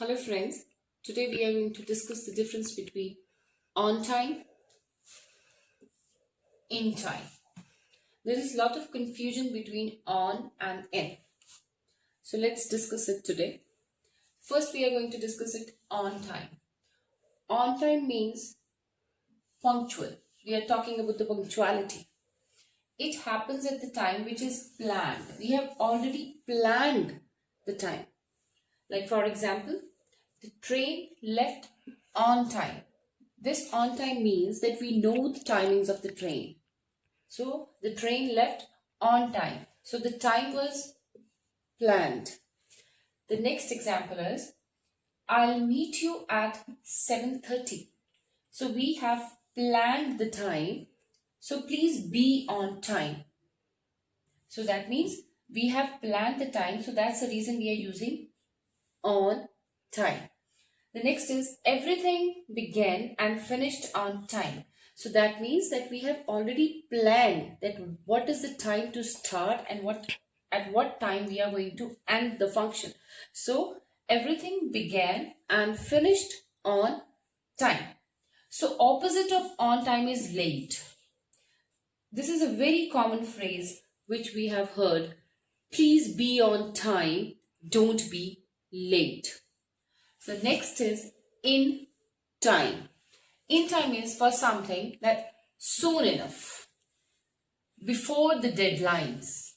Hello friends, today we are going to discuss the difference between on time, in time. There is a lot of confusion between on and in. So let's discuss it today. First we are going to discuss it on time. On time means punctual. We are talking about the punctuality. It happens at the time which is planned. We have already planned the time. Like for example, the train left on time. This on time means that we know the timings of the train. So the train left on time. So the time was planned. The next example is I'll meet you at 7.30. So we have planned the time. So please be on time. So that means we have planned the time. So that's the reason we are using on time. The next is everything began and finished on time. So that means that we have already planned that what is the time to start and what at what time we are going to end the function. So everything began and finished on time. So opposite of on time is late. This is a very common phrase which we have heard. Please be on time, don't be late. So next is in time. In time is for something that soon enough, before the deadlines.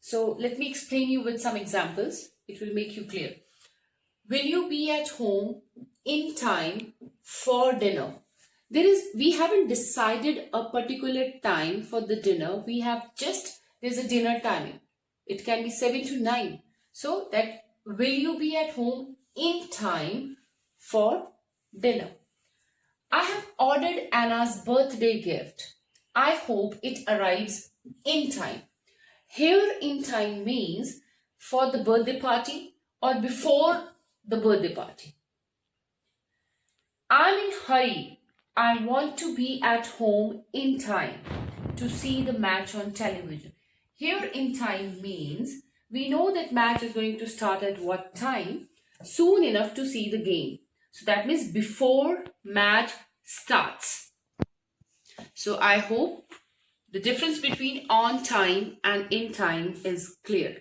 So let me explain you with some examples. It will make you clear. Will you be at home in time for dinner? There is, we haven't decided a particular time for the dinner. We have just, there's a dinner timing. It can be 7 to 9. So that will you be at home in time for dinner? I have ordered Anna's birthday gift. I hope it arrives in time. Here in time means for the birthday party or before the birthday party. I'm in hurry. I want to be at home in time to see the match on television. Here in time means we know that match is going to start at what time? Soon enough to see the game. So that means before match starts. So I hope the difference between on time and in time is clear.